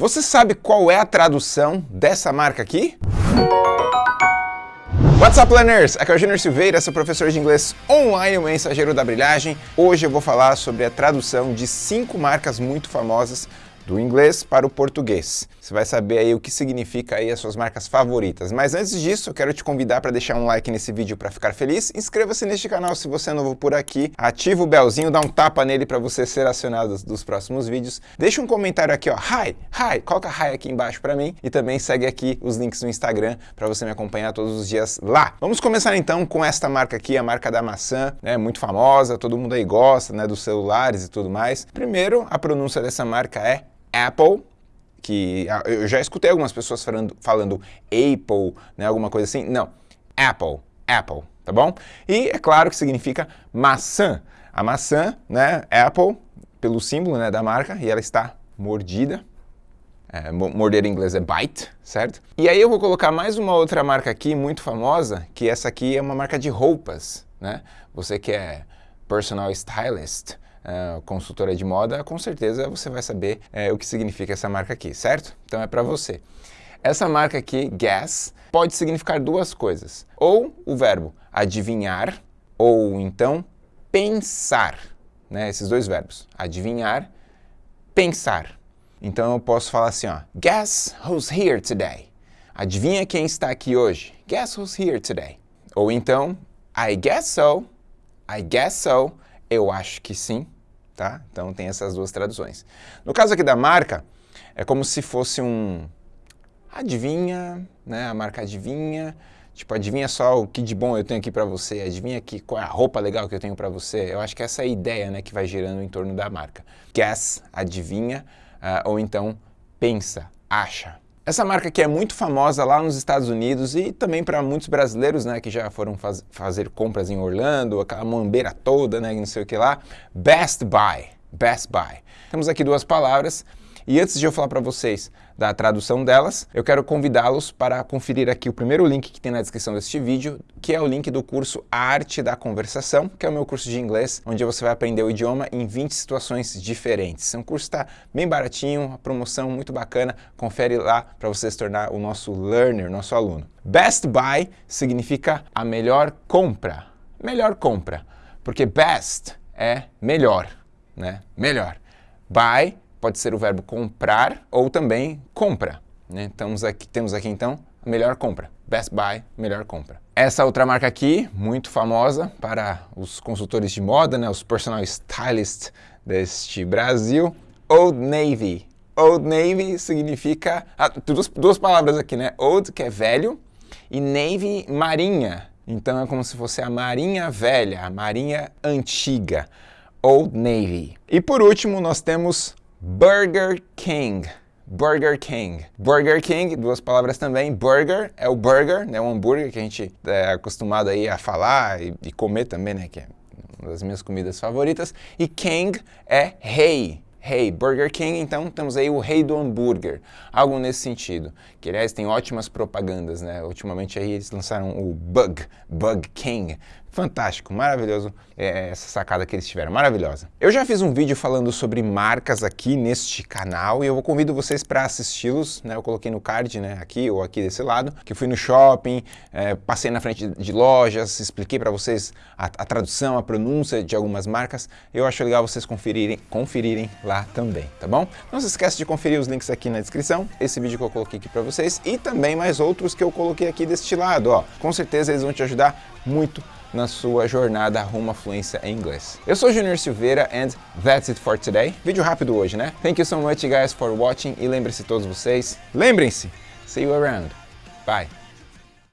Você sabe qual é a tradução dessa marca aqui? What's up, learners? Aqui é o Junior Silveira, sou professor de inglês online, o mensageiro da brilhagem. Hoje eu vou falar sobre a tradução de cinco marcas muito famosas do inglês para o português. Você vai saber aí o que significa aí as suas marcas favoritas. Mas antes disso, eu quero te convidar para deixar um like nesse vídeo para ficar feliz. Inscreva-se neste canal se você é novo por aqui. Ativa o belzinho, dá um tapa nele para você ser acionado dos próximos vídeos. Deixa um comentário aqui, ó, hi, hi, coloca hi aqui embaixo para mim. E também segue aqui os links no Instagram para você me acompanhar todos os dias lá. Vamos começar então com esta marca aqui, a marca da maçã, né, muito famosa, todo mundo aí gosta, né, dos celulares e tudo mais. Primeiro, a pronúncia dessa marca é Apple, que ah, eu já escutei algumas pessoas falando, falando Apple, né, alguma coisa assim. Não, Apple, Apple, tá bom? E é claro que significa maçã. A maçã, né, Apple, pelo símbolo né, da marca, e ela está mordida. É, morder em inglês é bite, certo? E aí eu vou colocar mais uma outra marca aqui, muito famosa, que essa aqui é uma marca de roupas, né? Você que é personal stylist, uh, consultora de moda, com certeza você vai saber uh, o que significa essa marca aqui, certo? Então é para você. Essa marca aqui, guess, pode significar duas coisas. Ou o verbo adivinhar, ou então pensar. Né? Esses dois verbos, adivinhar, pensar. Então eu posso falar assim, ó, guess who's here today. Adivinha quem está aqui hoje? Guess who's here today. Ou então, I guess so, I guess so, eu acho que sim tá? Então tem essas duas traduções. No caso aqui da marca, é como se fosse um adivinha, né? A marca adivinha, tipo, adivinha só o que de bom eu tenho aqui para você, adivinha que, qual é a roupa legal que eu tenho para você. Eu acho que essa é a ideia, né, que vai girando em torno da marca. Guess, adivinha, uh, ou então pensa, acha. Essa marca aqui é muito famosa lá nos Estados Unidos e também para muitos brasileiros, né, que já foram faz fazer compras em Orlando, aquela mambeira toda, né, não sei o que lá. Best Buy, Best Buy. Temos aqui duas palavras e antes de eu falar para vocês da tradução delas, eu quero convidá-los para conferir aqui o primeiro link que tem na descrição deste vídeo, que é o link do curso A Arte da Conversação, que é o meu curso de inglês, onde você vai aprender o idioma em 20 situações diferentes. É um curso está bem baratinho, uma promoção muito bacana, confere lá para você se tornar o nosso learner, nosso aluno. Best Buy significa a melhor compra, melhor compra, porque best é melhor, né? Melhor. Buy pode ser o verbo comprar ou também compra. Né? Temos, aqui, temos aqui então a melhor compra. Best Buy, melhor compra. Essa outra marca aqui, muito famosa para os consultores de moda, né? os personal stylists deste Brasil, Old Navy. Old Navy significa... Ah, duas, duas palavras aqui, né? Old, que é velho, e Navy, marinha. Então é como se fosse a marinha velha, a marinha antiga. Old Navy. E por último, nós temos Burger King. Burger King. Burger King, duas palavras também. Burger é o burger, né, o hambúrguer que a gente é acostumado aí a falar e, e comer também, né, que é uma das minhas comidas favoritas. E King é rei. Rei, Burger King, então temos aí o rei do hambúrguer, algo nesse sentido. Que aliás tem ótimas propagandas, né? Ultimamente aí eles lançaram o Bug, Bug King, Fantástico, maravilhoso é, essa sacada que eles tiveram, maravilhosa. Eu já fiz um vídeo falando sobre marcas aqui neste canal e eu convido vocês para assisti-los, né? Eu coloquei no card, né, aqui ou aqui desse lado, que fui no shopping, é, passei na frente de lojas, expliquei para vocês a, a, tradução, a pronúncia de algumas marcas. Eu acho legal vocês conferirem, conferirem lá também, tá bom? Não se esqueça de conferir os links aqui na descrição, esse vídeo que eu coloquei aqui para vocês e também mais outros que eu coloquei aqui deste lado, ó. Com certeza eles vão te ajudar muito na sua jornada rumo à fluência em inglês. Eu sou Junior Silveira and that's it for today. Vídeo rápido hoje, né? Thank you so much guys for watching e lembre-se todos vocês, lembrem-se, see you around. Bye.